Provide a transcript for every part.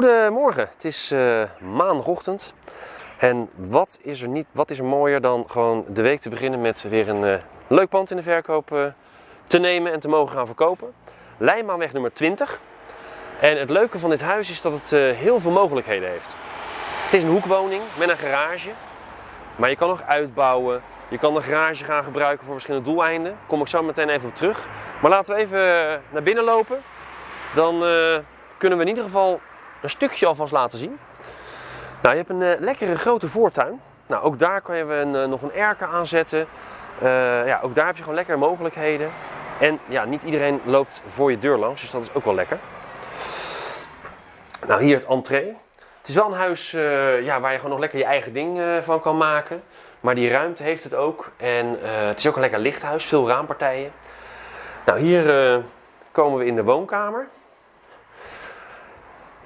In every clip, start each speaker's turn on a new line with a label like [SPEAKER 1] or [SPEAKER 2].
[SPEAKER 1] Goedemorgen, het is eh, maandagochtend. En wat is, er niet, wat is er mooier dan gewoon de week te beginnen met weer een eh, leuk pand in de verkoop eh, te nemen en te mogen gaan verkopen. Lijnbaanweg nummer 20. En het leuke van dit huis is dat het heel veel mogelijkheden heeft. Het is een hoekwoning met een garage. Maar je kan nog uitbouwen. Je kan de garage gaan gebruiken voor verschillende doeleinden. Kom ik zo meteen even op terug. Maar laten we even naar binnen lopen. Dan kunnen we in ieder geval een stukje alvast laten zien. Nou, je hebt een eh, lekkere grote voortuin. Nou, ook daar kan je een, eh, nog een erker aanzetten. Eh ja, ook daar heb je gewoon lekkere mogelijkheden. En ja, niet iedereen loopt voor je deur langs, dus dat is ook wel lekker. Nou, hier het entree. Het is wel een huis ja, waar je gewoon nog lekker je eigen ding van kan maken. Maar die ruimte heeft het ook. En het is ook een lekker licht huis, veel raampartijen. Nou, hier komen we in de woonkamer.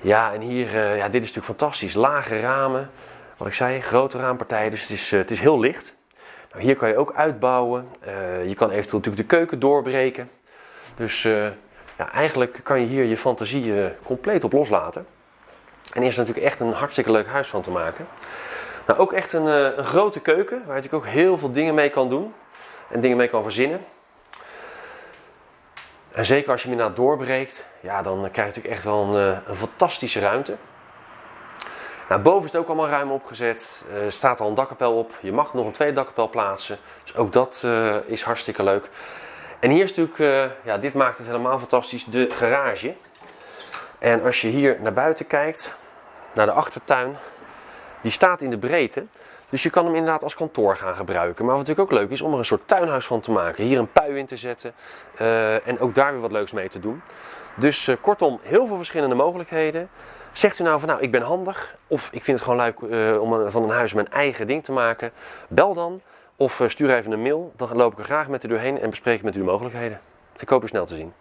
[SPEAKER 1] Ja, en hier, eh, ja, dit is natuurlijk fantastisch. Lage ramen, wat ik zei, grote raampartijen, dus het is, eh, het is heel licht. Nou, hier kan je ook uitbouwen. Eh, je kan eventueel natuurlijk de keuken doorbreken. Dus ja, eigenlijk kan je hier je fantasie compleet op loslaten. En is natuurlijk echt een hartstikke leuk huis van te maken. Nou, ook echt een, een grote keuken, waar je natuurlijk ook heel veel dingen mee kan doen. En dingen mee kan verzinnen. En zeker als je hem inderdaad doorbreekt, ja, dan krijg je natuurlijk echt wel een, eh, een fantastische ruimte. Nou, boven is het ook allemaal ruim opgezet. Er staat al een dakkapel op. Je mag nog een tweede dakkapel plaatsen. Dus ook dat eh, is hartstikke leuk. En hier is natuurlijk, eh, ja, dit maakt het helemaal fantastisch, de garage. En als je hier naar buiten kijkt, naar de achtertuin, die staat in de breedte. Dus je kan hem inderdaad als kantoor gaan gebruiken. Maar wat natuurlijk ook leuk is om er een soort tuinhuis van te maken. Hier een pui in te zetten eh, en ook daar weer wat leuks mee te doen. Dus eh, kortom, heel veel verschillende mogelijkheden. Zegt u nou van nou, ik ben handig of ik vind het gewoon leuk eh, om van een huis mijn eigen ding te maken. Bel dan of stuur even een mail. Dan loop ik er graag met u doorheen en bespreek ik met u de mogelijkheden. Ik hoop u snel te zien.